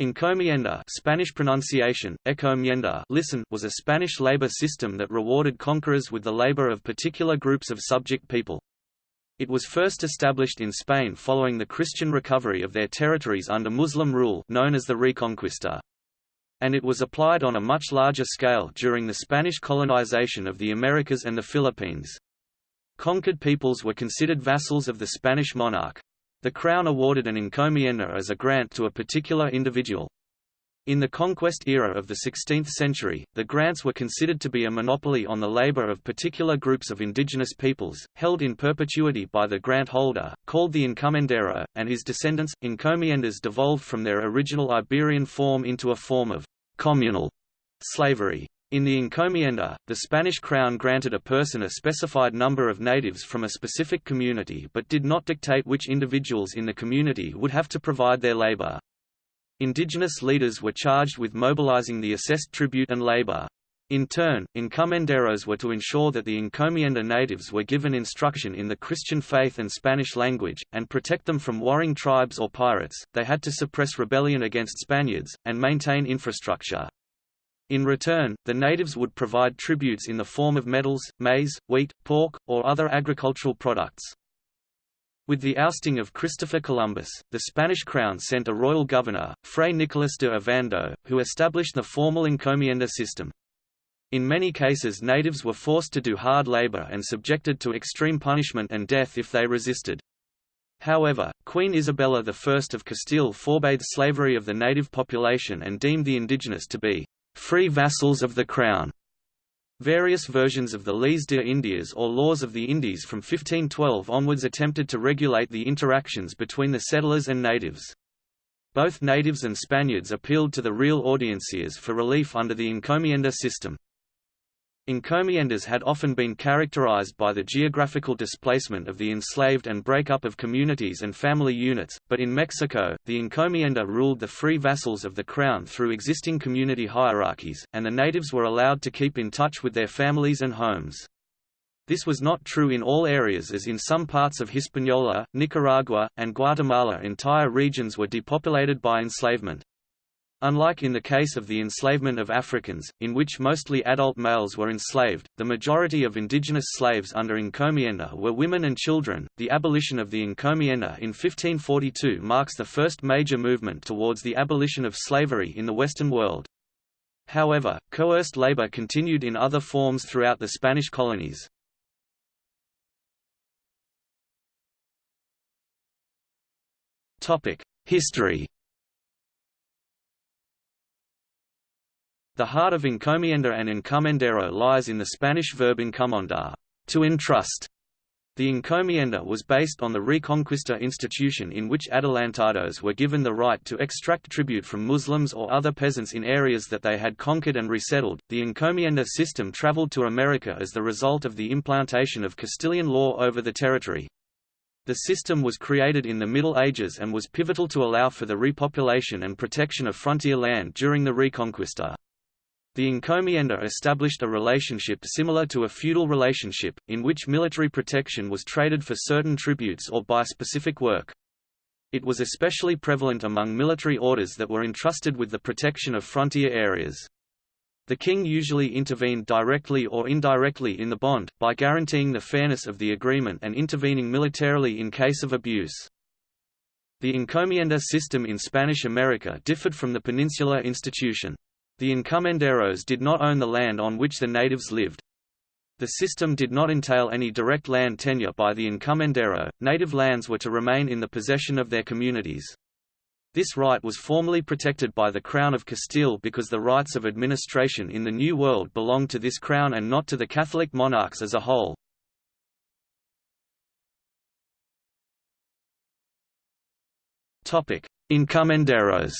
Encomienda Spanish pronunciation, encomienda listen was a Spanish labor system that rewarded conquerors with the labor of particular groups of subject people. It was first established in Spain following the Christian recovery of their territories under Muslim rule known as the Reconquista. And it was applied on a much larger scale during the Spanish colonization of the Americas and the Philippines. Conquered peoples were considered vassals of the Spanish monarch. The Crown awarded an encomienda as a grant to a particular individual. In the conquest era of the 16th century, the grants were considered to be a monopoly on the labor of particular groups of indigenous peoples, held in perpetuity by the grant holder, called the encomendero, and his descendants. Encomiendas devolved from their original Iberian form into a form of communal slavery. In the encomienda, the Spanish crown granted a person a specified number of natives from a specific community but did not dictate which individuals in the community would have to provide their labor. Indigenous leaders were charged with mobilizing the assessed tribute and labor. In turn, encomenderos were to ensure that the encomienda natives were given instruction in the Christian faith and Spanish language, and protect them from warring tribes or pirates. They had to suppress rebellion against Spaniards, and maintain infrastructure. In return, the natives would provide tributes in the form of metals, maize, wheat, pork, or other agricultural products. With the ousting of Christopher Columbus, the Spanish crown sent a royal governor, Fray Nicolas de Ovando, who established the formal encomienda system. In many cases natives were forced to do hard labor and subjected to extreme punishment and death if they resisted. However, Queen Isabella I of Castile forbade slavery of the native population and deemed the indigenous to be free vassals of the Crown. Various versions of the Leyes de Indias or Laws of the Indies from 1512 onwards attempted to regulate the interactions between the settlers and natives. Both natives and Spaniards appealed to the real audiencias for relief under the encomienda system. Encomiendas had often been characterized by the geographical displacement of the enslaved and breakup of communities and family units, but in Mexico, the encomienda ruled the free vassals of the crown through existing community hierarchies, and the natives were allowed to keep in touch with their families and homes. This was not true in all areas as in some parts of Hispaniola, Nicaragua, and Guatemala entire regions were depopulated by enslavement. Unlike in the case of the enslavement of Africans, in which mostly adult males were enslaved, the majority of indigenous slaves under encomienda were women and children. The abolition of the encomienda in 1542 marks the first major movement towards the abolition of slavery in the Western world. However, coerced labor continued in other forms throughout the Spanish colonies. History The heart of encomienda and encomendero lies in the Spanish verb encomendar, to entrust. The encomienda was based on the Reconquista institution in which adelantados were given the right to extract tribute from Muslims or other peasants in areas that they had conquered and resettled. The encomienda system traveled to America as the result of the implantation of Castilian law over the territory. The system was created in the Middle Ages and was pivotal to allow for the repopulation and protection of frontier land during the Reconquista. The encomienda established a relationship similar to a feudal relationship, in which military protection was traded for certain tributes or by specific work. It was especially prevalent among military orders that were entrusted with the protection of frontier areas. The king usually intervened directly or indirectly in the bond, by guaranteeing the fairness of the agreement and intervening militarily in case of abuse. The encomienda system in Spanish America differed from the peninsular institution. The encomenderos did not own the land on which the natives lived. The system did not entail any direct land tenure by the encomendero, native lands were to remain in the possession of their communities. This right was formally protected by the Crown of Castile because the rights of administration in the New World belonged to this crown and not to the Catholic monarchs as a whole. Encomenderos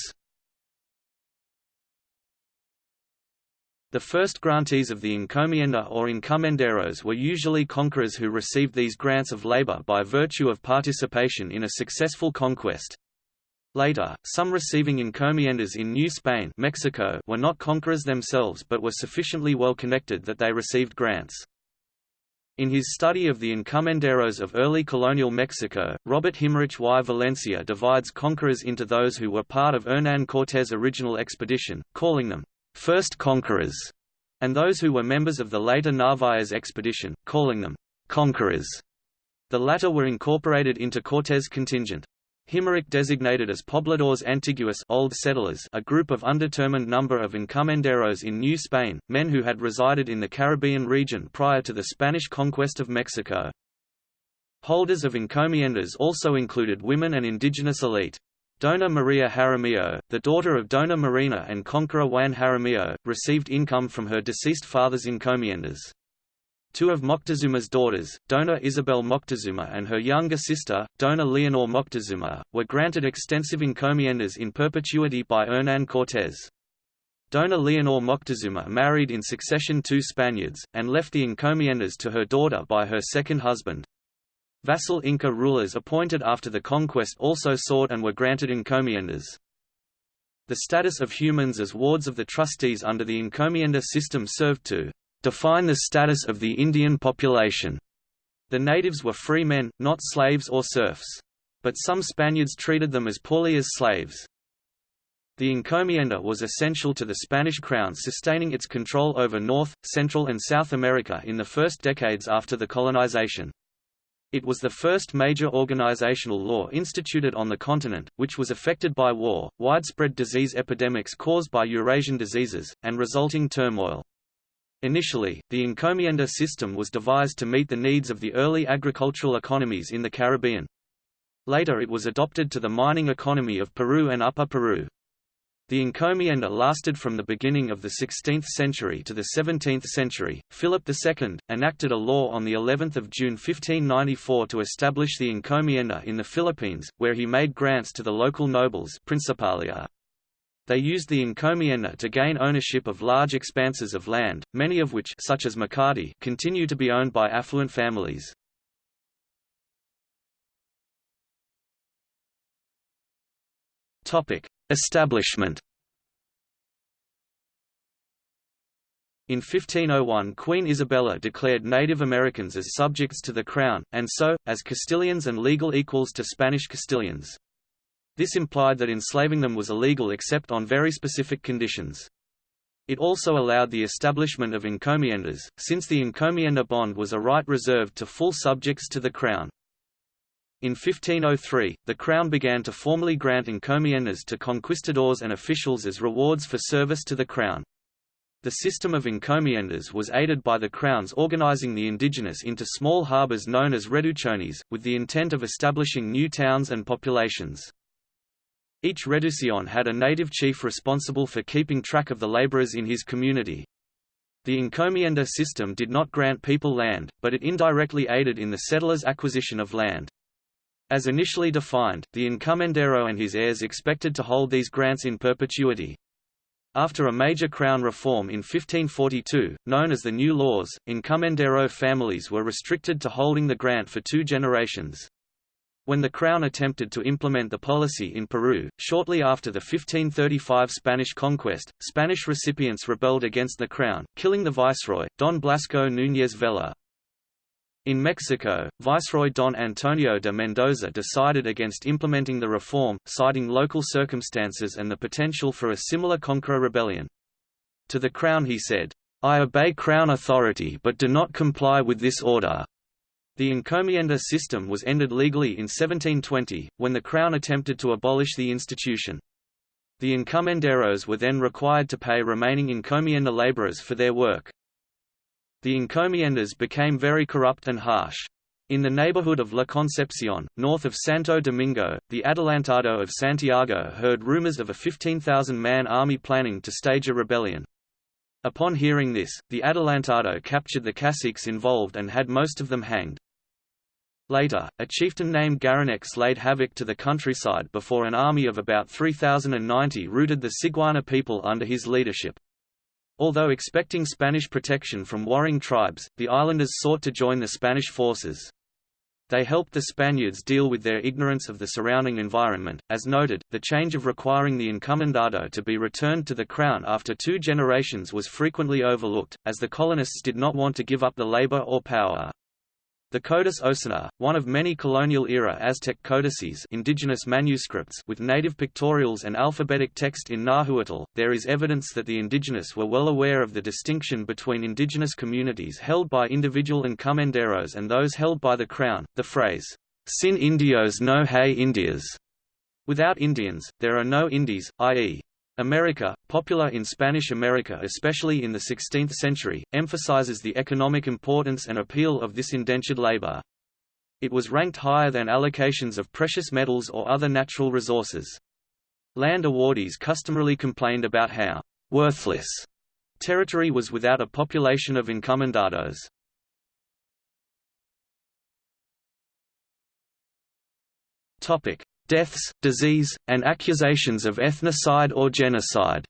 The first grantees of the encomienda or encomenderos were usually conquerors who received these grants of labor by virtue of participation in a successful conquest. Later, some receiving encomiendas in New Spain Mexico were not conquerors themselves but were sufficiently well connected that they received grants. In his study of the encomenderos of early colonial Mexico, Robert Himmerich y Valencia divides conquerors into those who were part of Hernán Cortés' original expedition, calling them first conquerors, and those who were members of the later Narvaez expedition, calling them conquerors. The latter were incorporated into Cortés' contingent. Himmerich designated as pobladores antiguos old settlers a group of undetermined number of encomenderos in New Spain, men who had resided in the Caribbean region prior to the Spanish conquest of Mexico. Holders of encomiendas also included women and indigenous elite. Dona Maria Jaramillo, the daughter of Dona Marina and conqueror Juan Jaramillo, received income from her deceased father's encomiendas. Two of Moctezuma's daughters, Dona Isabel Moctezuma and her younger sister, Dona Leonor Moctezuma, were granted extensive encomiendas in perpetuity by Hernán Cortés. Dona Leonor Moctezuma married in succession two Spaniards, and left the encomiendas to her daughter by her second husband. Vassal Inca rulers appointed after the conquest also sought and were granted encomiendas. The status of humans as wards of the trustees under the encomienda system served to define the status of the Indian population. The natives were free men, not slaves or serfs. But some Spaniards treated them as poorly as slaves. The encomienda was essential to the Spanish crown sustaining its control over North, Central and South America in the first decades after the colonization. It was the first major organizational law instituted on the continent, which was affected by war, widespread disease epidemics caused by Eurasian diseases, and resulting turmoil. Initially, the encomienda system was devised to meet the needs of the early agricultural economies in the Caribbean. Later it was adopted to the mining economy of Peru and Upper Peru. The encomienda lasted from the beginning of the 16th century to the 17th century. Philip II enacted a law on the 11th of June 1594 to establish the encomienda in the Philippines, where he made grants to the local nobles Principalia. They used the encomienda to gain ownership of large expanses of land, many of which such as Makati continue to be owned by affluent families. Establishment In 1501 Queen Isabella declared Native Americans as subjects to the Crown, and so, as Castilians and legal equals to Spanish Castilians. This implied that enslaving them was illegal except on very specific conditions. It also allowed the establishment of encomiendas, since the encomienda bond was a right reserved to full subjects to the Crown. In 1503, the Crown began to formally grant encomiendas to conquistadors and officials as rewards for service to the Crown. The system of encomiendas was aided by the crowns organizing the indigenous into small harbors known as reducciones, with the intent of establishing new towns and populations. Each reducción had a native chief responsible for keeping track of the laborers in his community. The encomienda system did not grant people land, but it indirectly aided in the settlers' acquisition of land. As initially defined, the encomendero and his heirs expected to hold these grants in perpetuity. After a major crown reform in 1542, known as the New Laws, encomendero families were restricted to holding the grant for two generations. When the Crown attempted to implement the policy in Peru, shortly after the 1535 Spanish conquest, Spanish recipients rebelled against the Crown, killing the viceroy, Don Blasco Núñez Vela. In Mexico, Viceroy Don Antonio de Mendoza decided against implementing the reform, citing local circumstances and the potential for a similar conqueror rebellion. To the Crown he said, I obey Crown authority but do not comply with this order. The encomienda system was ended legally in 1720, when the Crown attempted to abolish the institution. The encomenderos were then required to pay remaining encomienda laborers for their work. The encomiendas became very corrupt and harsh. In the neighborhood of La Concepcion, north of Santo Domingo, the Adelantado of Santiago heard rumors of a 15,000-man army planning to stage a rebellion. Upon hearing this, the Adelantado captured the caciques involved and had most of them hanged. Later, a chieftain named Guarionex laid havoc to the countryside before an army of about 3,090 routed the Siguana people under his leadership. Although expecting Spanish protection from warring tribes, the islanders sought to join the Spanish forces. They helped the Spaniards deal with their ignorance of the surrounding environment. As noted, the change of requiring the encomendado to be returned to the crown after two generations was frequently overlooked, as the colonists did not want to give up the labor or power. The Codex Osuna, one of many colonial-era Aztec codices indigenous manuscripts with native pictorials and alphabetic text in Nahuatl, there is evidence that the indigenous were well aware of the distinction between indigenous communities held by individual encomenderos and those held by the Crown. The phrase, Sin indios no hay Indias, without Indians, there are no Indies, i.e., America, popular in Spanish America especially in the 16th century, emphasizes the economic importance and appeal of this indentured labor. It was ranked higher than allocations of precious metals or other natural resources. Land awardees customarily complained about how «worthless» territory was without a population of encomendados. Topic: deaths, disease, and accusations of ethnocide or genocide.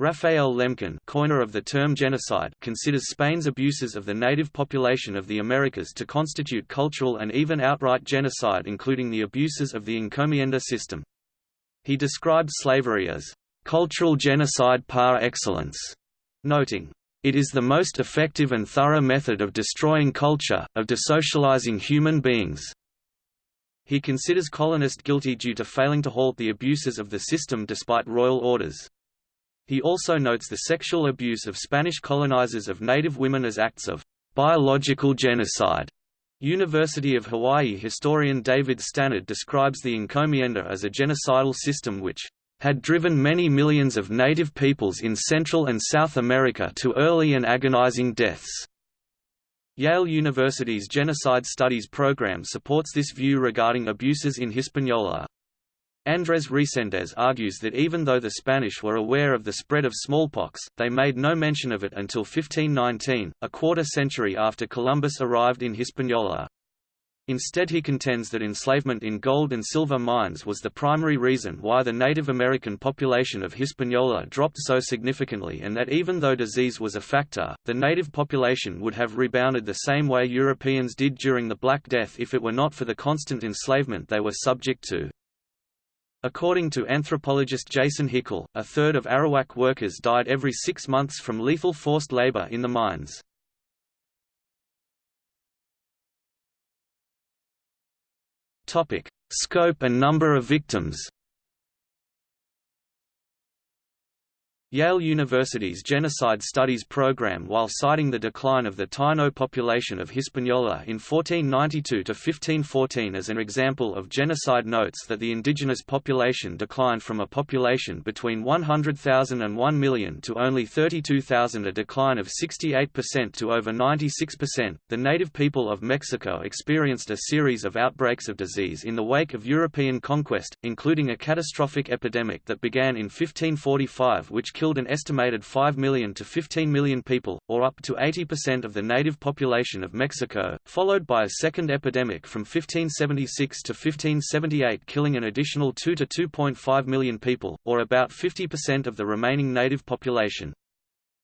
Raphael Lemkin coiner of the term genocide considers Spain's abuses of the native population of the Americas to constitute cultural and even outright genocide including the abuses of the encomienda system. He described slavery as, "...cultural genocide par excellence", noting, it is the most effective and thorough method of destroying culture, of desocializing human beings. He considers colonists guilty due to failing to halt the abuses of the system despite royal orders. He also notes the sexual abuse of Spanish colonizers of native women as acts of biological genocide. University of Hawaii historian David Stannard describes the encomienda as a genocidal system which had driven many millions of native peoples in Central and South America to early and agonizing deaths. Yale University's Genocide Studies program supports this view regarding abuses in Hispaniola. Andrés Reséndez argues that even though the Spanish were aware of the spread of smallpox, they made no mention of it until 1519, a quarter century after Columbus arrived in Hispaniola. Instead he contends that enslavement in gold and silver mines was the primary reason why the Native American population of Hispaniola dropped so significantly and that even though disease was a factor, the native population would have rebounded the same way Europeans did during the Black Death if it were not for the constant enslavement they were subject to. According to anthropologist Jason Hickel, a third of Arawak workers died every six months from lethal forced labor in the mines. Scope and number of victims. Yale University's Genocide Studies program while citing the decline of the Taino population of Hispaniola in 1492–1514 as an example of genocide notes that the indigenous population declined from a population between 100,000 and 1 million to only 32,000 a decline of 68% to over 96%. The native people of Mexico experienced a series of outbreaks of disease in the wake of European conquest, including a catastrophic epidemic that began in 1545 which killed an estimated 5 million to 15 million people, or up to 80% of the native population of Mexico, followed by a second epidemic from 1576 to 1578 killing an additional 2 to 2.5 million people, or about 50% of the remaining native population.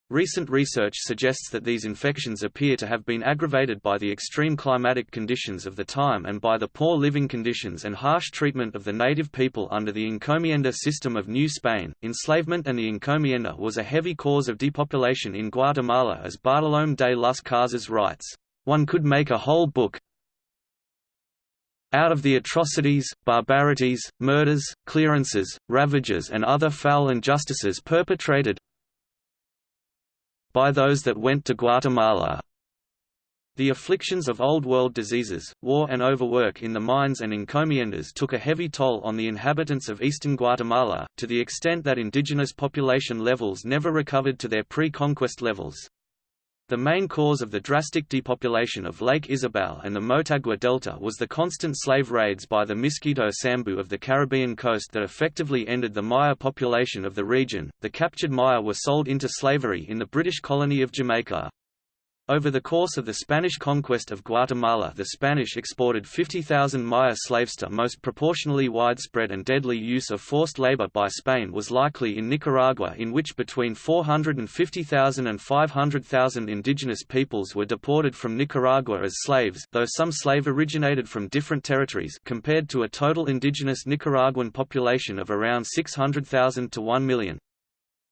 Recent research suggests that these infections appear to have been aggravated by the extreme climatic conditions of the time and by the poor living conditions and harsh treatment of the native people under the encomienda system of New Spain. Enslavement and the encomienda was a heavy cause of depopulation in Guatemala as Bartolomé de las Casas writes, One could make a whole book out of the atrocities, barbarities, murders, clearances, ravages and other foul injustices perpetrated, by those that went to Guatemala. The afflictions of Old World diseases, war and overwork in the mines and encomiendas took a heavy toll on the inhabitants of eastern Guatemala, to the extent that indigenous population levels never recovered to their pre-conquest levels. The main cause of the drastic depopulation of Lake Izabal and the Motagua Delta was the constant slave raids by the Miskito Sambu of the Caribbean coast that effectively ended the Maya population of the region. The captured Maya were sold into slavery in the British colony of Jamaica. Over the course of the Spanish conquest of Guatemala the Spanish exported 50,000 Maya slaves to most proportionally widespread and deadly use of forced labor by Spain was likely in Nicaragua in which between 450,000 and 500,000 indigenous peoples were deported from Nicaragua as slaves though some slave originated from different territories compared to a total indigenous Nicaraguan population of around 600,000 to 1 million.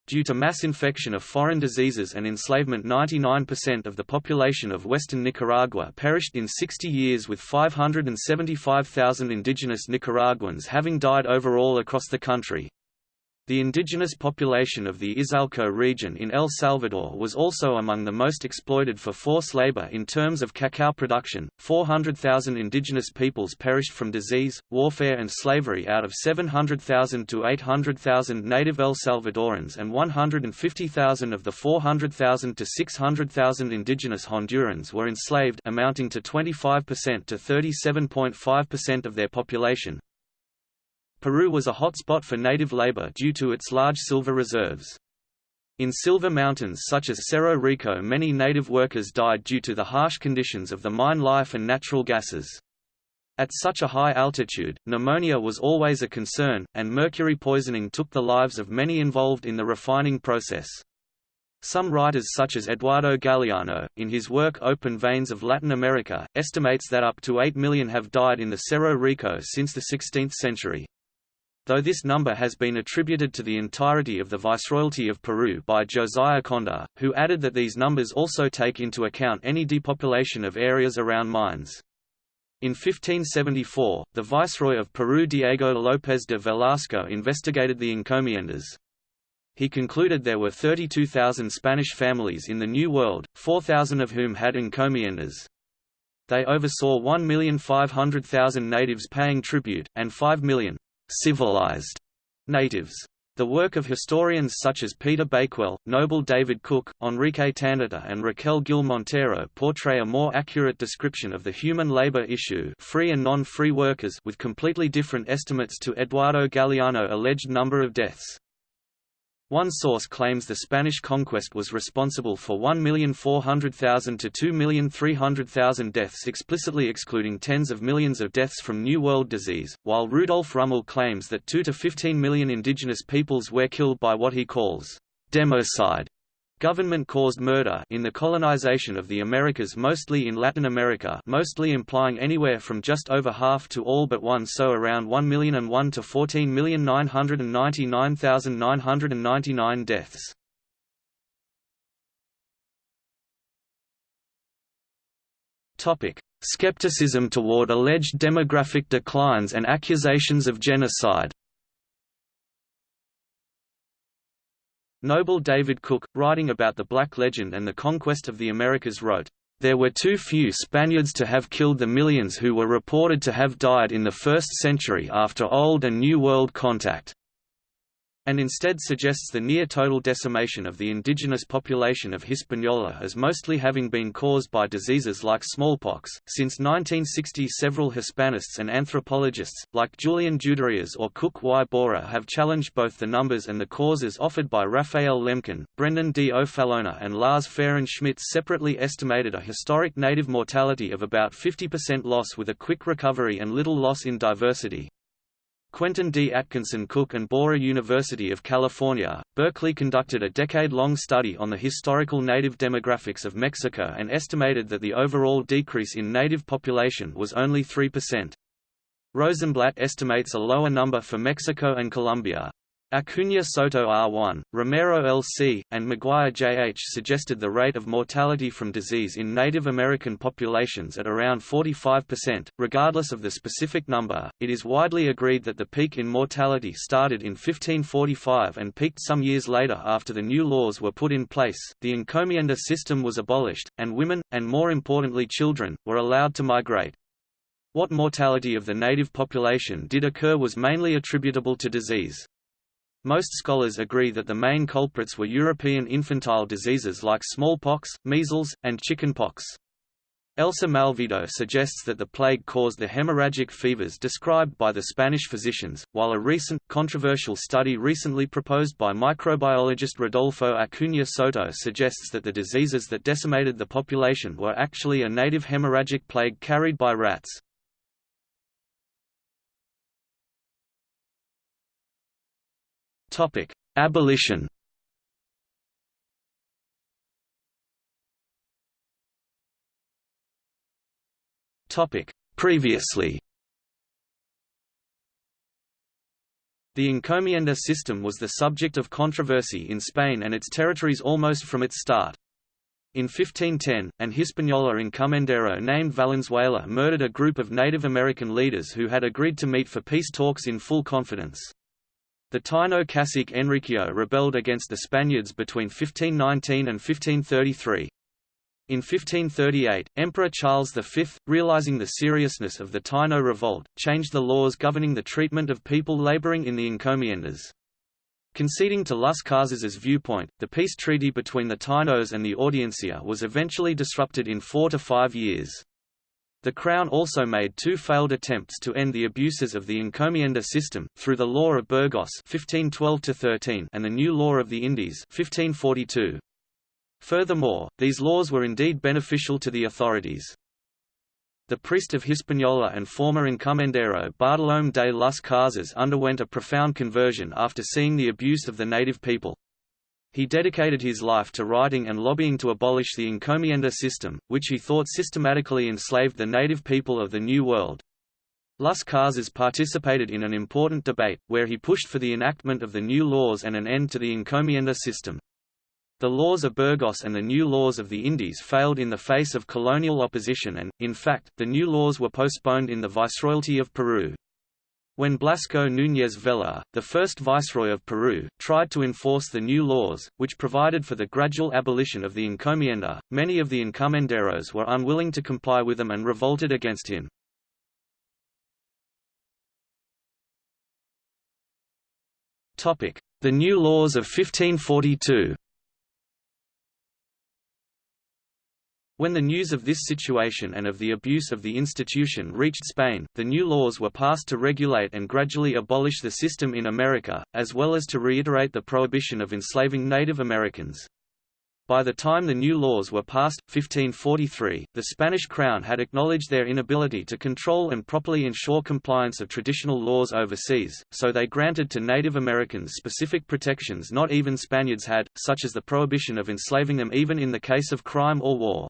Due to mass infection of foreign diseases and enslavement 99% of the population of western Nicaragua perished in 60 years with 575,000 indigenous Nicaraguans having died overall across the country. The indigenous population of the Izalco region in El Salvador was also among the most exploited for forced labor in terms of cacao production. 400,000 indigenous peoples perished from disease, warfare, and slavery out of 700,000 to 800,000 native El Salvadorans and 150,000 of the 400,000 to 600,000 indigenous Hondurans were enslaved, amounting to 25% to 37.5% of their population. Peru was a hotspot for native labor due to its large silver reserves. In silver mountains such as Cerro Rico many native workers died due to the harsh conditions of the mine life and natural gases. At such a high altitude, pneumonia was always a concern, and mercury poisoning took the lives of many involved in the refining process. Some writers such as Eduardo Galeano, in his work Open Veins of Latin America, estimates that up to 8 million have died in the Cerro Rico since the 16th century. Though this number has been attributed to the entirety of the Viceroyalty of Peru by Josiah Conder, who added that these numbers also take into account any depopulation of areas around mines. In 1574, the Viceroy of Peru Diego López de Velasco investigated the encomiendas. He concluded there were 32,000 Spanish families in the New World, 4,000 of whom had encomiendas. They oversaw 1,500,000 natives paying tribute, and 5 million civilized natives. The work of historians such as Peter Bakewell, Noble David Cook, Enrique Tandeter and Raquel Gil Montero portray a more accurate description of the human labor issue free and non-free workers with completely different estimates to Eduardo Galeano alleged number of deaths. One source claims the Spanish conquest was responsible for 1,400,000 to 2,300,000 deaths explicitly excluding tens of millions of deaths from New World disease, while Rudolf Rummel claims that 2 to 15 million indigenous peoples were killed by what he calls democide Government-caused murder in the colonization of the Americas mostly in Latin America mostly implying anywhere from just over half to all but one so around 1 million and 1 to 14,999,999 deaths. Skepticism toward alleged demographic declines and accusations of genocide Noble David Cook, writing about the Black Legend and the conquest of the Americas wrote, "...there were too few Spaniards to have killed the millions who were reported to have died in the first century after Old and New World contact." And instead suggests the near-total decimation of the indigenous population of Hispaniola as mostly having been caused by diseases like smallpox. Since 1960 several Hispanists and anthropologists, like Julian Juderias or Cook Y. Borah have challenged both the numbers and the causes offered by Raphael Lemkin, Brendan D. O'Fallona and Lars Fehren Schmitz separately estimated a historic native mortality of about 50% loss with a quick recovery and little loss in diversity, Quentin D. Atkinson Cook and Borah University of California, Berkeley conducted a decade-long study on the historical native demographics of Mexico and estimated that the overall decrease in native population was only 3%. Rosenblatt estimates a lower number for Mexico and Colombia. Acuna Soto R1, Romero LC, and McGuire JH suggested the rate of mortality from disease in Native American populations at around 45%. Regardless of the specific number, it is widely agreed that the peak in mortality started in 1545 and peaked some years later after the new laws were put in place. The encomienda system was abolished, and women, and more importantly children, were allowed to migrate. What mortality of the native population did occur was mainly attributable to disease. Most scholars agree that the main culprits were European infantile diseases like smallpox, measles, and chickenpox. Elsa Malvido suggests that the plague caused the hemorrhagic fevers described by the Spanish physicians, while a recent, controversial study recently proposed by microbiologist Rodolfo Acuña Soto suggests that the diseases that decimated the population were actually a native hemorrhagic plague carried by rats. Topic: Abolition. Topic: Previously. The encomienda system was the subject of controversy in Spain and its territories almost from its start. In 1510, an Hispaniola encomendero named Valenzuela murdered a group of Native American leaders who had agreed to meet for peace talks in full confidence. The Taino cacique Enriquillo rebelled against the Spaniards between 1519 and 1533. In 1538, Emperor Charles V, realizing the seriousness of the Taino revolt, changed the laws governing the treatment of people laboring in the encomiendas. Conceding to Las Casas's viewpoint, the peace treaty between the Tainos and the Audiencia was eventually disrupted in four to five years. The Crown also made two failed attempts to end the abuses of the encomienda system, through the Law of Burgos 1512 and the New Law of the Indies 1542. Furthermore, these laws were indeed beneficial to the authorities. The priest of Hispaniola and former encomendero Bartolomé de las Casas underwent a profound conversion after seeing the abuse of the native people. He dedicated his life to writing and lobbying to abolish the encomienda system, which he thought systematically enslaved the native people of the New World. Las Casas participated in an important debate, where he pushed for the enactment of the new laws and an end to the encomienda system. The laws of Burgos and the new laws of the Indies failed in the face of colonial opposition and, in fact, the new laws were postponed in the Viceroyalty of Peru. When Blasco Núñez Vela, the first viceroy of Peru, tried to enforce the new laws, which provided for the gradual abolition of the encomienda, many of the encomenderos were unwilling to comply with them and revolted against him. The new laws of 1542 When the news of this situation and of the abuse of the institution reached Spain, the new laws were passed to regulate and gradually abolish the system in America, as well as to reiterate the prohibition of enslaving Native Americans. By the time the new laws were passed, 1543, the Spanish crown had acknowledged their inability to control and properly ensure compliance of traditional laws overseas, so they granted to Native Americans specific protections not even Spaniards had, such as the prohibition of enslaving them even in the case of crime or war.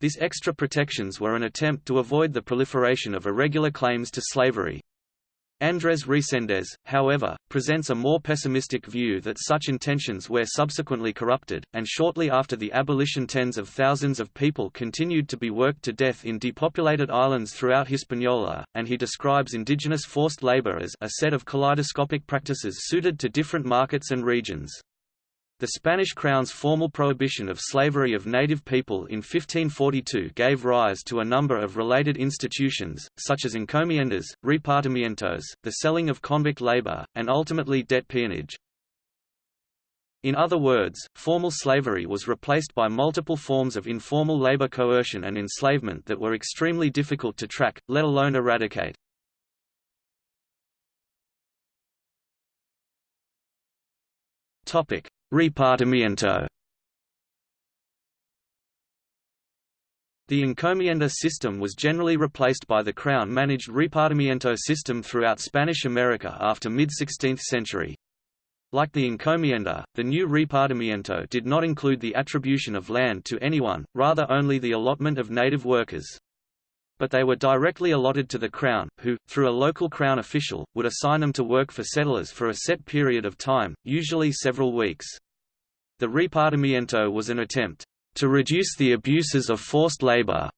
These extra protections were an attempt to avoid the proliferation of irregular claims to slavery. Andrés Reséndez, however, presents a more pessimistic view that such intentions were subsequently corrupted, and shortly after the abolition tens of thousands of people continued to be worked to death in depopulated islands throughout Hispaniola, and he describes indigenous forced labor as a set of kaleidoscopic practices suited to different markets and regions. The Spanish crown's formal prohibition of slavery of native people in 1542 gave rise to a number of related institutions, such as encomiendas, repartimientos, the selling of convict labor, and ultimately debt peonage. In other words, formal slavery was replaced by multiple forms of informal labor coercion and enslavement that were extremely difficult to track, let alone eradicate. Topic: Repartimiento The encomienda system was generally replaced by the crown-managed repartimiento system throughout Spanish America after mid-16th century. Like the encomienda, the new repartimiento did not include the attribution of land to anyone, rather only the allotment of native workers. But they were directly allotted to the Crown, who, through a local Crown official, would assign them to work for settlers for a set period of time, usually several weeks. The repartimiento was an attempt to reduce the abuses of forced labor.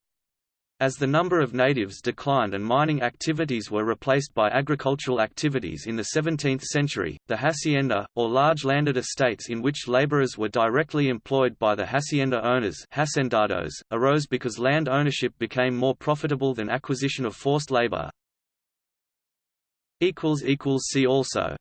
As the number of natives declined and mining activities were replaced by agricultural activities in the 17th century, the hacienda, or large landed estates in which laborers were directly employed by the hacienda owners hacendados, arose because land ownership became more profitable than acquisition of forced labor. See also